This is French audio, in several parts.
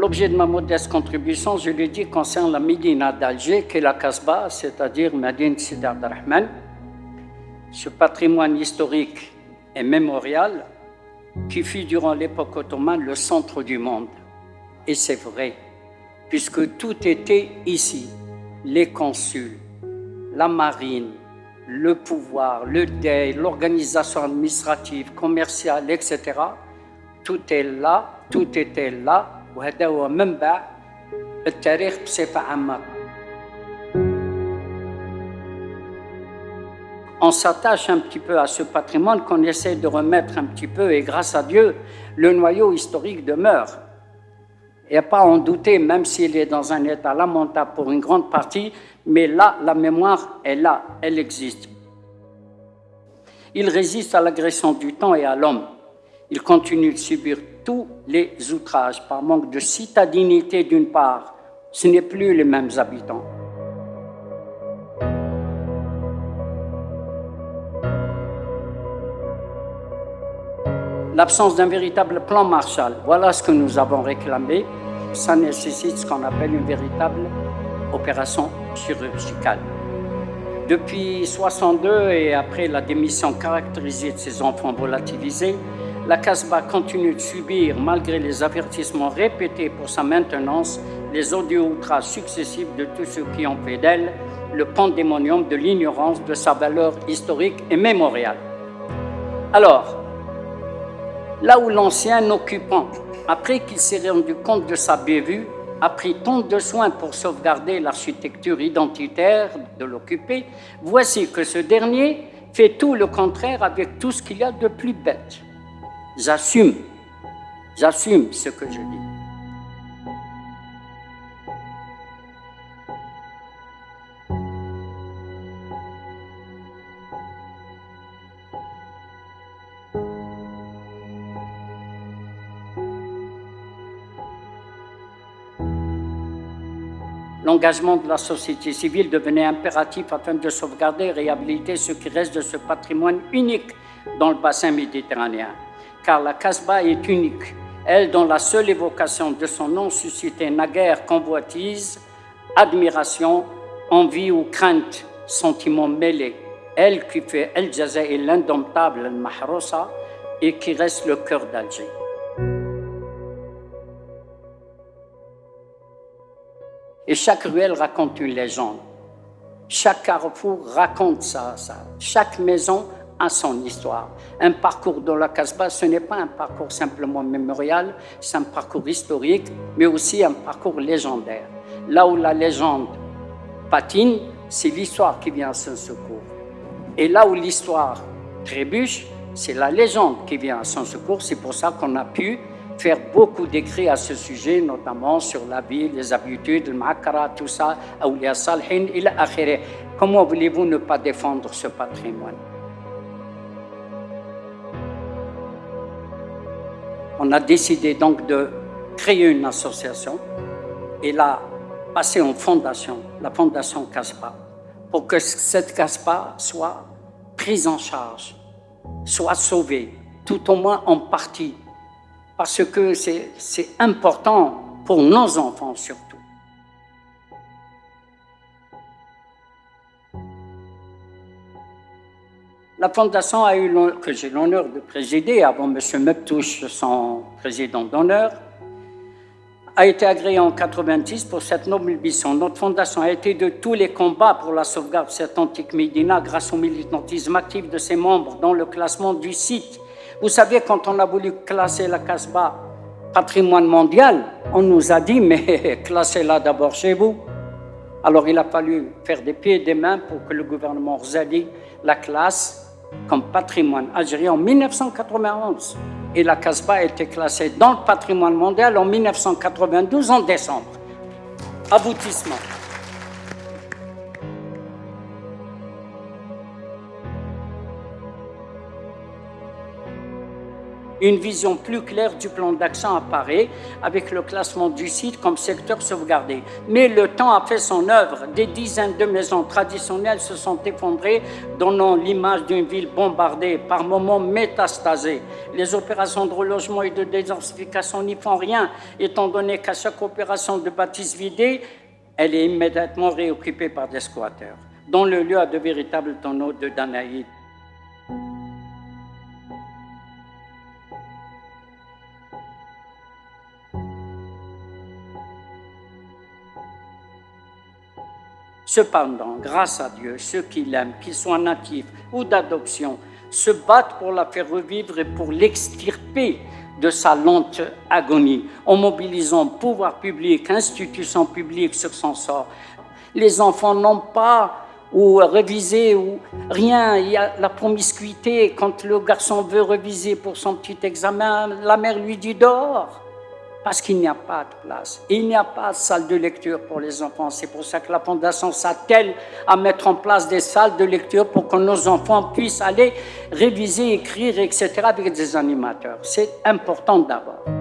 l'objet de ma modeste contribution, je l'ai dit, concerne la Médina d'Alger, qui est la Kasbah, c'est-à-dire Medine Sidi Rahman. Ce patrimoine historique et mémorial qui fut durant l'époque ottomane le centre du monde. Et c'est vrai, puisque tout était ici. Les consuls, la marine, le pouvoir, le deuil, l'organisation administrative, commerciale, etc. Tout est là, tout était là. On s'attache un petit peu à ce patrimoine qu'on essaie de remettre un petit peu et grâce à Dieu, le noyau historique demeure. Il n'y a pas à en douter, même s'il est dans un état lamentable pour une grande partie, mais là, la mémoire est là, elle existe. Il résiste à l'agression du temps et à l'homme. Il continue de subir tous les outrages par manque de citadinité d'une part. Ce n'est plus les mêmes habitants. L'absence d'un véritable plan Marshall, voilà ce que nous avons réclamé. Ça nécessite ce qu'on appelle une véritable opération chirurgicale. Depuis 62 et après la démission caractérisée de ces enfants volatilisés, la Casbah continue de subir, malgré les avertissements répétés pour sa maintenance, les odieux outrages successifs de tous ceux qui ont fait d'elle le pandémonium de l'ignorance de sa valeur historique et mémoriale. Alors, là où l'ancien occupant, après qu'il s'est rendu compte de sa bévue, a pris tant de soins pour sauvegarder l'architecture identitaire de l'occupé, voici que ce dernier fait tout le contraire avec tout ce qu'il y a de plus bête. J'assume, j'assume ce que je dis. L'engagement de la société civile devenait impératif afin de sauvegarder et réhabiliter ce qui reste de ce patrimoine unique dans le bassin méditerranéen. Car la Casbah est unique, elle dont la seule évocation de son nom suscitait naguère convoitise, admiration, envie ou crainte, sentiment mêlés. Elle qui fait El et l'indomptable El Mahrosa et qui reste le cœur d'Alger. Et chaque ruelle raconte une légende. Chaque carrefour raconte ça, ça. Chaque maison a son histoire. Un parcours dans la Casbah, ce n'est pas un parcours simplement mémorial, c'est un parcours historique, mais aussi un parcours légendaire. Là où la légende patine, c'est l'histoire qui vient à son secours. Et là où l'histoire trébuche, c'est la légende qui vient à son secours. C'est pour ça qu'on a pu faire beaucoup d'écrits à ce sujet, notamment sur la vie, les habitudes, le makara, tout ça, il Comment voulez-vous ne pas défendre ce patrimoine? On a décidé donc de créer une association et la passer en fondation, la fondation CASPA, pour que cette CASPA soit prise en charge, soit sauvée, tout au moins en partie, parce que c'est important pour nos enfants surtout. La fondation a eu que j'ai l'honneur de présider avant M. Meptouche, son président d'honneur, a été agréée en 90 pour cette noble mission. Notre fondation a été de tous les combats pour la sauvegarde de cette antique Médina grâce au militantisme actif de ses membres dans le classement du site vous savez, quand on a voulu classer la Casbah patrimoine mondial, on nous a dit, mais classez-la d'abord chez vous. Alors il a fallu faire des pieds et des mains pour que le gouvernement Rzali la classe comme patrimoine algérien en 1991. Et la Casbah a été classée dans le patrimoine mondial en 1992 en décembre. Aboutissement. Une vision plus claire du plan d'action apparaît avec le classement du site comme secteur sauvegardé. Mais le temps a fait son œuvre. Des dizaines de maisons traditionnelles se sont effondrées, donnant l'image d'une ville bombardée, par moments métastasée. Les opérations de relogement et de désensification n'y font rien, étant donné qu'à chaque opération de bâtisse vidée, elle est immédiatement réoccupée par des squatteurs, dont le lieu a de véritables tonneaux de Danaïde. Cependant, grâce à Dieu, ceux qui l'aiment, qu'ils soient natifs ou d'adoption, se battent pour la faire revivre et pour l'extirper de sa lente agonie, en mobilisant pouvoir public, institutions publiques sur son sort. Les enfants n'ont pas ou réviser ou rien. Il y a la promiscuité. Quand le garçon veut réviser pour son petit examen, la mère lui dit dehors parce qu'il n'y a pas de place. Il n'y a pas de salle de lecture pour les enfants. C'est pour ça que la Fondation s'attelle à mettre en place des salles de lecture pour que nos enfants puissent aller réviser, écrire, etc. avec des animateurs. C'est important d'abord.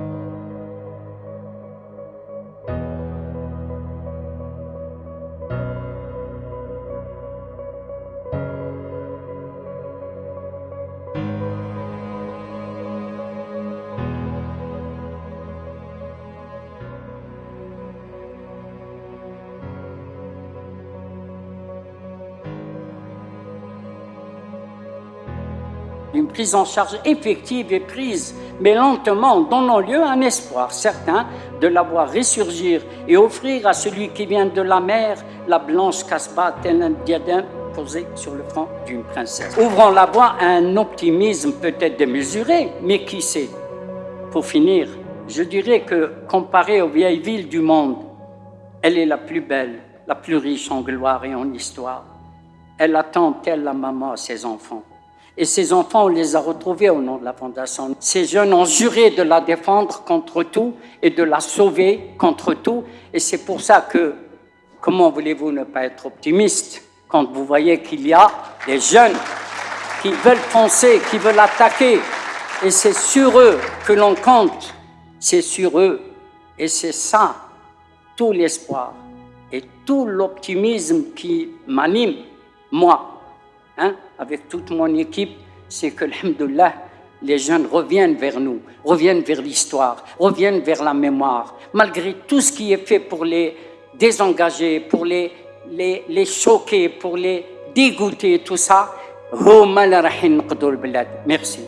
Une prise en charge effective et prise, mais lentement, donnant lieu à un espoir certain de la voir ressurgir et offrir à celui qui vient de la mer la blanche casbah tel un diadème posé sur le front d'une princesse. Ouvrant la voie à un optimisme peut-être démesuré, mais qui sait? Pour finir, je dirais que comparé aux vieilles villes du monde, elle est la plus belle, la plus riche en gloire et en histoire. Elle attend telle la maman ses enfants. Et ces enfants, on les a retrouvés au nom de la Fondation. Ces jeunes ont juré de la défendre contre tout et de la sauver contre tout. Et c'est pour ça que, comment voulez-vous ne pas être optimiste quand vous voyez qu'il y a des jeunes qui veulent foncer, qui veulent attaquer? Et c'est sur eux que l'on compte. C'est sur eux. Et c'est ça, tout l'espoir et tout l'optimisme qui m'anime, moi. Hein, avec toute mon équipe, c'est que, alhamdoulilah, les jeunes reviennent vers nous, reviennent vers l'histoire, reviennent vers la mémoire, malgré tout ce qui est fait pour les désengager, pour les, les, les choquer, pour les dégoûter, tout ça. Merci.